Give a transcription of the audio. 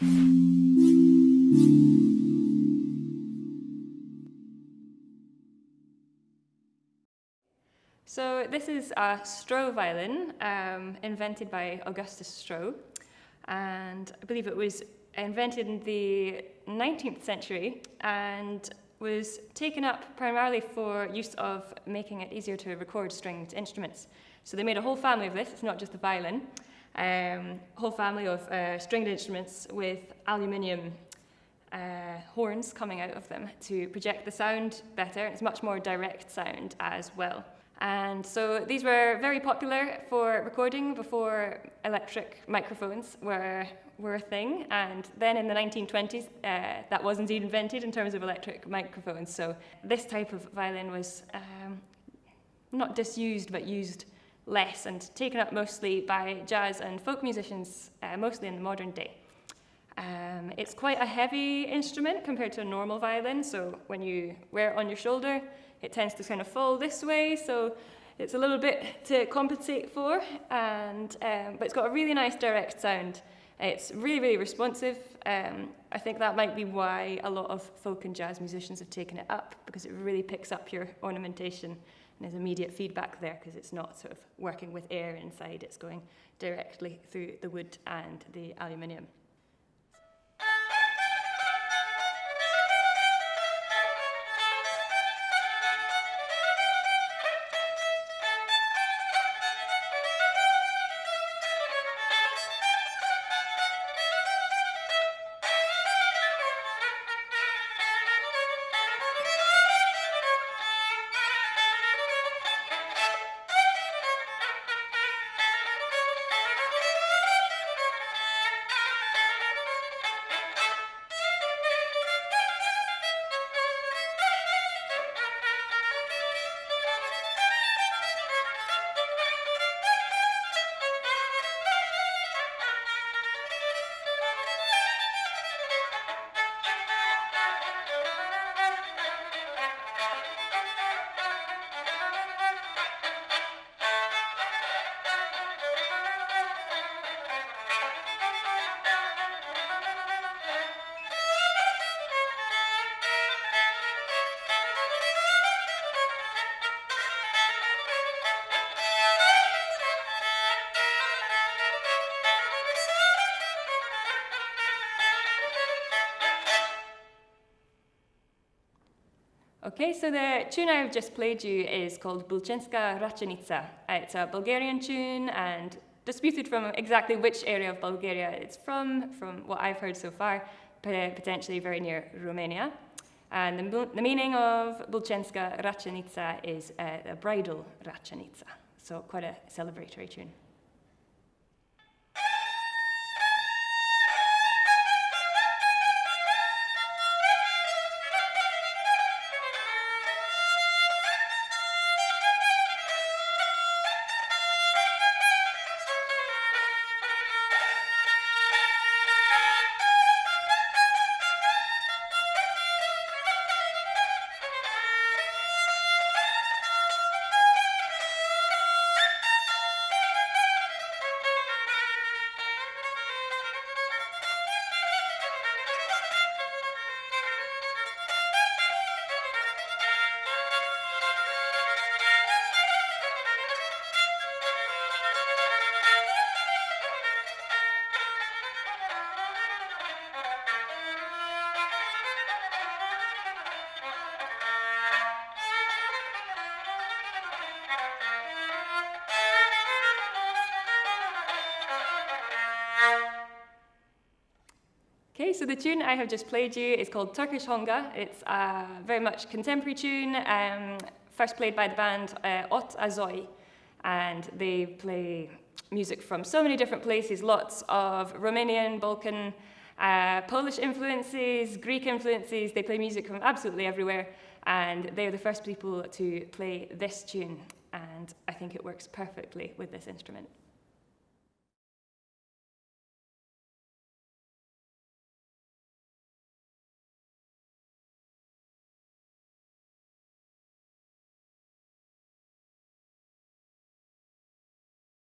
So this is a Stroh violin um, invented by Augustus Stroh. And I believe it was invented in the 19th century and was taken up primarily for use of making it easier to record stringed instruments. So they made a whole family of this, it's not just the violin, um, whole family of uh, stringed instruments with aluminium uh, horns coming out of them to project the sound better. It's much more direct sound as well. And so these were very popular for recording before electric microphones were, were a thing. And then in the 1920s, uh, that was indeed invented in terms of electric microphones. So this type of violin was um, not disused, but used less and taken up mostly by jazz and folk musicians, uh, mostly in the modern day. Um, it's quite a heavy instrument compared to a normal violin. So when you wear it on your shoulder, it tends to kind of fall this way, so it's a little bit to compensate for, and, um, but it's got a really nice direct sound. It's really, really responsive. Um, I think that might be why a lot of folk and jazz musicians have taken it up, because it really picks up your ornamentation and there's immediate feedback there because it's not sort of working with air inside, it's going directly through the wood and the aluminium. Okay, so the tune I've just played you is called Bulchenska Rachenica. It's a Bulgarian tune and disputed from exactly which area of Bulgaria it's from, from what I've heard so far, potentially very near Romania. And the, the meaning of Bulchenska Rachenica is uh, a bridal Rachenica, so quite a celebratory tune. So the tune I have just played you is called Turkish Honga. It's a very much contemporary tune, um, first played by the band uh, Ot Azoy, and they play music from so many different places, lots of Romanian, Balkan, uh, Polish influences, Greek influences. They play music from absolutely everywhere, and they're the first people to play this tune, and I think it works perfectly with this instrument.